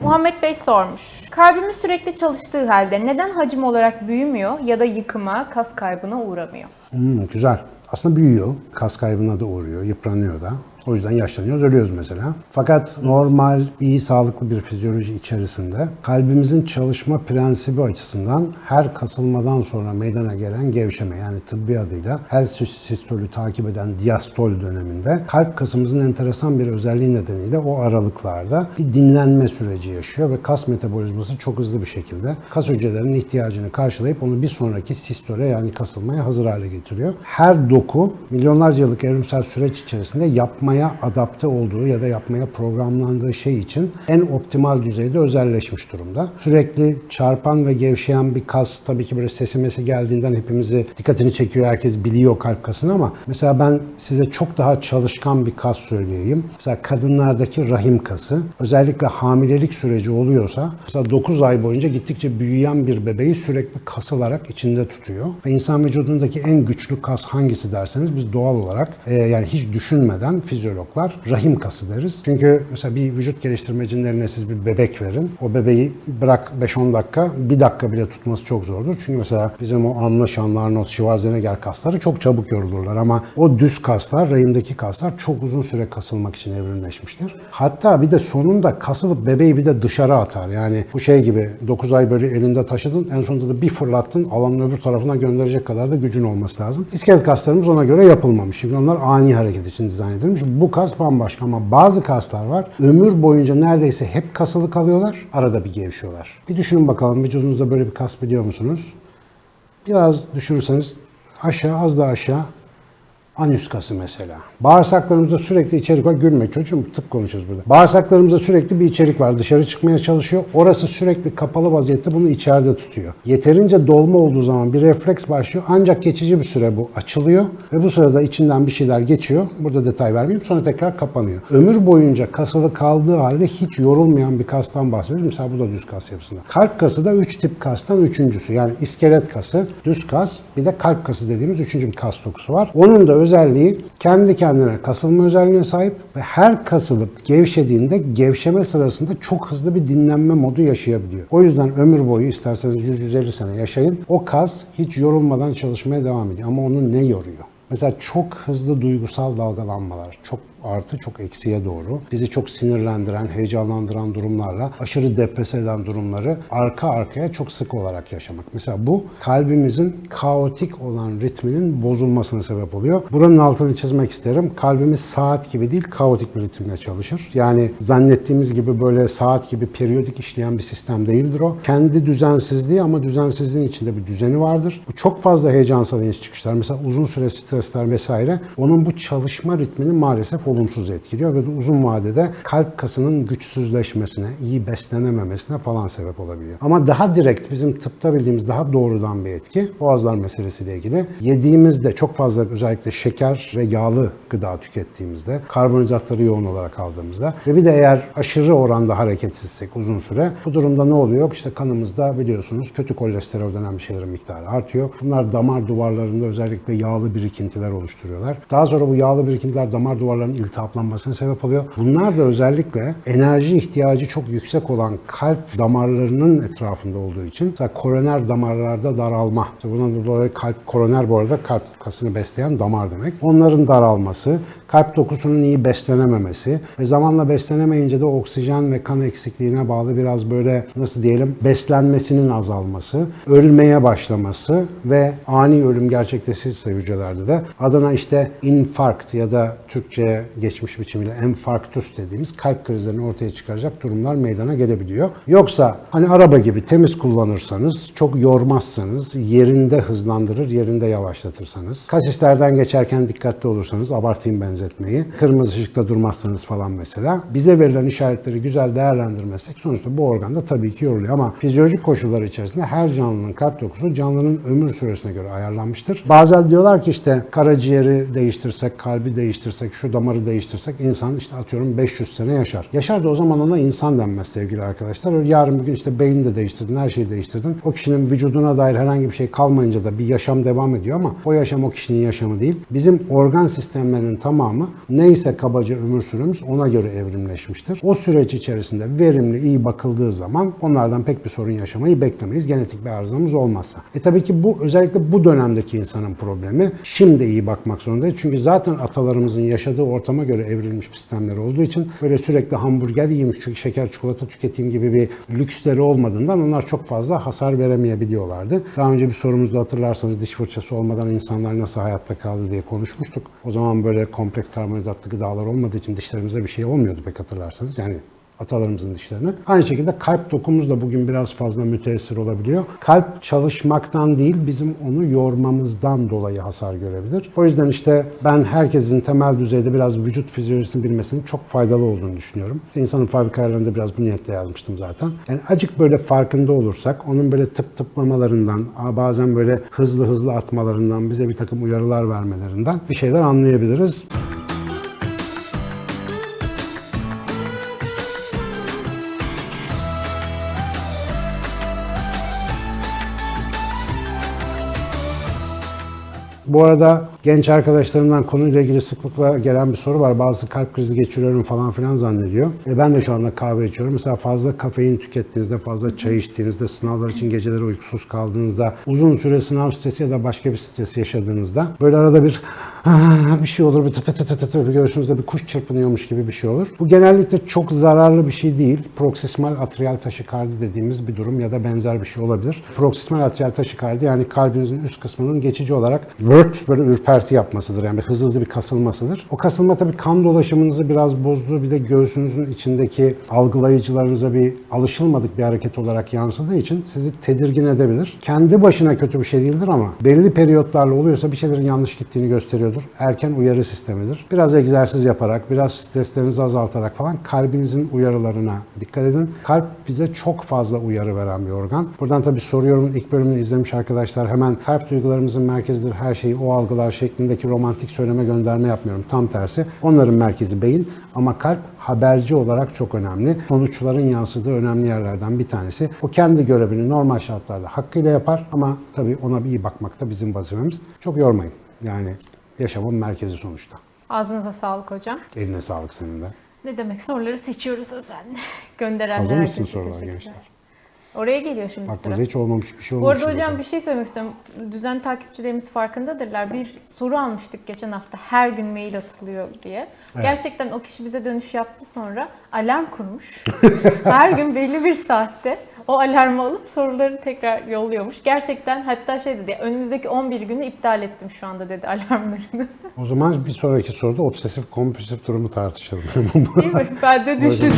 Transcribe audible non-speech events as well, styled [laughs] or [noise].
Muhammed Bey sormuş. Kalbimiz sürekli çalıştığı halde neden hacim olarak büyümüyor ya da yıkıma, kas kaybına uğramıyor? Hmm, güzel. Aslında büyüyor. Kas kaybına da uğruyor, yıpranıyor da. O yüzden yaşlanıyoruz, ölüyoruz mesela. Fakat normal, iyi, sağlıklı bir fizyoloji içerisinde kalbimizin çalışma prensibi açısından her kasılmadan sonra meydana gelen gevşeme yani tıbbi adıyla her sistolü takip eden diastol döneminde kalp kasımızın enteresan bir özelliği nedeniyle o aralıklarda bir dinlenme süreci yaşıyor ve kas metabolizması çok hızlı bir şekilde kas hücrelerinin ihtiyacını karşılayıp onu bir sonraki sistole yani kasılmaya hazır hale getiriyor. Her doku milyonlarca yıllık evrimsel süreç içerisinde yapmaya adapte olduğu ya da yapmaya programlandığı şey için en optimal düzeyde özelleşmiş durumda. Sürekli çarpan ve gevşeyen bir kas tabii ki böyle sesimesi geldiğinden hepimizi dikkatini çekiyor. Herkes biliyor kalp kasını ama mesela ben size çok daha çalışkan bir kas söyleyeyim. Mesela kadınlardaki rahim kası özellikle hamilelik süreci oluyorsa mesela 9 ay boyunca gittikçe büyüyen bir bebeği sürekli kasılarak içinde tutuyor. Ve insan vücudundaki en güçlü kas hangisi derseniz biz doğal olarak e, yani hiç düşünmeden fizyologlar rahim kası deriz. Çünkü mesela bir vücut geliştirmecinin eline siz bir bebek verin. O bebeği bırak 5-10 dakika, bir dakika bile tutması çok zordur. Çünkü mesela bizim o anlı şanlı Arnold Schwarzenegger kasları çok çabuk yorulurlar ama o düz kaslar, rahimdeki kaslar çok uzun süre kasılmak için evrimleşmiştir. Hatta bir de sonunda kasılıp bebeği bir de dışarı atar. Yani bu şey gibi 9 ay böyle elinde taşıdın, en sonunda da bir fırlattın, alanın öbür tarafına gönderecek kadar da gücün olması lazım. İskelet kaslarımız ona göre yapılmamış. Çünkü onlar ani hareket için dizayn edilmiş. Bu kas bambaşka ama bazı kaslar var. Ömür boyunca neredeyse hep kasılı kalıyorlar. Arada bir gevşiyorlar. Bir düşünün bakalım vücudunuzda böyle bir kas biliyor musunuz? Biraz düşünürseniz aşağı az da aşağı Anüs kası mesela. Bağırsaklarımızda sürekli içerik var. Gülme çocuğum tıp konuşuyoruz burada. Bağırsaklarımızda sürekli bir içerik var. Dışarı çıkmaya çalışıyor. Orası sürekli kapalı vaziyette bunu içeride tutuyor. Yeterince dolma olduğu zaman bir refleks başlıyor. Ancak geçici bir süre bu açılıyor. Ve bu sırada içinden bir şeyler geçiyor. Burada detay vermeyeyim. Sonra tekrar kapanıyor. Ömür boyunca kasılı kaldığı halde hiç yorulmayan bir kastan bahsediyoruz. Mesela bu da düz kas yapısında. Kalp kası da 3 tip kastan üçüncüsü. Yani iskelet kası, düz kas, bir de kalp kası dediğimiz üçüncü bir kas dokusu var. Onun da özelliği kendi kendine kasılma özelliğine sahip ve her kasılıp gevşediğinde gevşeme sırasında çok hızlı bir dinlenme modu yaşayabiliyor. O yüzden ömür boyu isterseniz 100-150 sene yaşayın. O kas hiç yorulmadan çalışmaya devam ediyor. Ama onu ne yoruyor? Mesela çok hızlı duygusal dalgalanmalar, çok artı çok eksiye doğru bizi çok sinirlendiren, heyecanlandıran durumlarla aşırı depres eden durumları arka arkaya çok sık olarak yaşamak. Mesela bu kalbimizin kaotik olan ritminin bozulmasına sebep oluyor. Buranın altını çizmek isterim. Kalbimiz saat gibi değil, kaotik bir ritimle çalışır. Yani zannettiğimiz gibi böyle saat gibi periyodik işleyen bir sistem değildir o. Kendi düzensizliği ama düzensizliğin içinde bir düzeni vardır. Bu çok fazla heyecansal iniş çıkışlar, mesela uzun süre stresler vesaire onun bu çalışma ritmini maalesef olumsuz etkiliyor ve uzun vadede kalp kasının güçsüzleşmesine, iyi beslenememesine falan sebep olabiliyor. Ama daha direkt bizim tıpta bildiğimiz daha doğrudan bir etki boğazlar meselesiyle ilgili. Yediğimizde çok fazla özellikle şeker ve yağlı gıda tükettiğimizde, karbonhidratları yoğun olarak aldığımızda ve bir de eğer aşırı oranda hareketsizsek uzun süre bu durumda ne oluyor? İşte kanımızda biliyorsunuz kötü kolesterol denen bir şeylerin miktarı artıyor. Bunlar damar duvarlarında özellikle yağlı birikintiler oluşturuyorlar. Daha sonra bu yağlı birikintiler damar duvarlarının iltihaplanmasına sebep oluyor. Bunlar da özellikle enerji ihtiyacı çok yüksek olan kalp damarlarının etrafında olduğu için mesela koroner damarlarda daralma. İşte bundan dolayı kalp koroner bu arada kalp kasını besleyen damar demek. Onların daralması, kalp dokusunun iyi beslenememesi ve zamanla beslenemeyince de oksijen ve kan eksikliğine bağlı biraz böyle nasıl diyelim beslenmesinin azalması, ölmeye başlaması ve ani ölüm gerçekleşirse hücrelerde de adına işte infarkt ya da Türkçe'ye geçmiş biçimiyle enfarktüs dediğimiz kalp krizlerini ortaya çıkaracak durumlar meydana gelebiliyor. Yoksa hani araba gibi temiz kullanırsanız, çok yormazsanız, yerinde hızlandırır, yerinde yavaşlatırsanız, kasislerden geçerken dikkatli olursanız, abartayım benzetmeyi, kırmızı ışıkta durmazsanız falan mesela, bize verilen işaretleri güzel değerlendirmezsek sonuçta bu organda tabii ki yoruluyor ama fizyolojik koşullar içerisinde her canlının kalp dokusu canlının ömür süresine göre ayarlanmıştır. Bazen diyorlar ki işte karaciğeri değiştirsek, kalbi değiştirsek, şu damarı değiştirsek insan işte atıyorum 500 sene yaşar. Yaşar da o zaman ona insan denmez sevgili arkadaşlar. Yarın bir gün işte beyni de değiştirdin, her şeyi değiştirdin. O kişinin vücuduna dair herhangi bir şey kalmayınca da bir yaşam devam ediyor ama o yaşam o kişinin yaşamı değil. Bizim organ sistemlerinin tamamı tamamı neyse kabaca ömür süremiz ona göre evrimleşmiştir. O süreç içerisinde verimli, iyi bakıldığı zaman onlardan pek bir sorun yaşamayı beklemeyiz. Genetik bir arızamız olmazsa. E tabii ki bu özellikle bu dönemdeki insanın problemi. Şimdi iyi bakmak zorundayız. Çünkü zaten atalarımızın yaşadığı ortama göre evrilmiş sistemleri olduğu için böyle sürekli hamburger yiyeyim, şeker çikolata tüketeyim gibi bir lüksleri olmadığından onlar çok fazla hasar veremeyebiliyorlardı. Daha önce bir sorumuzda hatırlarsanız diş fırçası olmadan insanlar nasıl hayatta kaldı diye konuşmuştuk. O zaman böyle kompleks karbonhidratlı gıdalar olmadığı için dişlerimize bir şey olmuyordu pek hatırlarsanız. Yani atalarımızın dişlerine. Aynı şekilde kalp dokumuz da bugün biraz fazla müteessir olabiliyor. Kalp çalışmaktan değil bizim onu yormamızdan dolayı hasar görebilir. O yüzden işte ben herkesin temel düzeyde biraz vücut fizyolojisini bilmesinin çok faydalı olduğunu düşünüyorum. İşte insanın fabrikalarında biraz bu niyetle yazmıştım zaten. Yani acık böyle farkında olursak onun böyle tıp tıplamalarından, bazen böyle hızlı hızlı atmalarından, bize bir takım uyarılar vermelerinden bir şeyler anlayabiliriz. Bu arada genç arkadaşlarımdan konuyla ilgili sıklıkla gelen bir soru var. Bazısı kalp krizi geçiriyorum falan filan zannediyor. E ben de şu anda kahve içiyorum. Mesela fazla kafein tükettiğinizde, fazla çay içtiğinizde, sınavlar için geceleri uykusuz kaldığınızda, uzun süre sınav stresi ya da başka bir stres yaşadığınızda böyle arada bir bir şey olur, bir tı tı tı tı tı bir göğsünüzde bir kuş çırpınıyormuş gibi bir şey olur. Bu genellikle çok zararlı bir şey değil. Proksismal atrial taşikardi dediğimiz bir durum ya da benzer bir şey olabilir. Proksismal atrial taşikardi yani kalbinizin üst kısmının geçici olarak böyle ürperti yapmasıdır. Yani hızlı hızlı bir kasılmasıdır. O kasılma tabii kan dolaşımınızı biraz bozduğu bir de göğsünüzün içindeki algılayıcılarınıza bir alışılmadık bir hareket olarak yansıdığı için sizi tedirgin edebilir. Kendi başına kötü bir şey değildir ama belli periyotlarla oluyorsa bir şeylerin yanlış gittiğini gösteriyordur. Erken uyarı sistemidir. Biraz egzersiz yaparak, biraz streslerinizi azaltarak falan kalbinizin uyarılarına dikkat edin. Kalp bize çok fazla uyarı veren bir organ. Buradan tabii soruyorum ilk bölümünü izlemiş arkadaşlar hemen kalp duygularımızın merkezidir her şeyi o algılar şeklindeki romantik söyleme gönderme yapmıyorum. Tam tersi. Onların merkezi beyin ama kalp haberci olarak çok önemli. Sonuçların yansıdığı önemli yerlerden bir tanesi. O kendi görevini normal şartlarda hakkıyla yapar ama tabii ona bir iyi bakmak da bizim vazifemiz. Çok yormayın. Yani yaşamın merkezi sonuçta. Ağzınıza sağlık hocam. Eline sağlık senin de. Ne demek soruları seçiyoruz özenle. [laughs] Gönderenler Hazır mısın sorular gençler? Oraya geliyor şimdi Bak sıra. burada hiç olmamış bir şey Bu olmuş. arada hocam bir şey söylemek istiyorum. Düzenli takipçilerimiz farkındadırlar. Bir soru almıştık geçen hafta. Her gün mail atılıyor diye. Gerçekten o kişi bize dönüş yaptı sonra alarm kurmuş. [laughs] Her gün belli bir saatte o alarmı alıp soruları tekrar yolluyormuş. Gerçekten hatta şey dedi önümüzdeki 11 günü iptal ettim şu anda dedi alarmlarını. O zaman bir sonraki soruda obsesif kompulsif durumu tartışalım. Değil mi? Ben de düşündüm.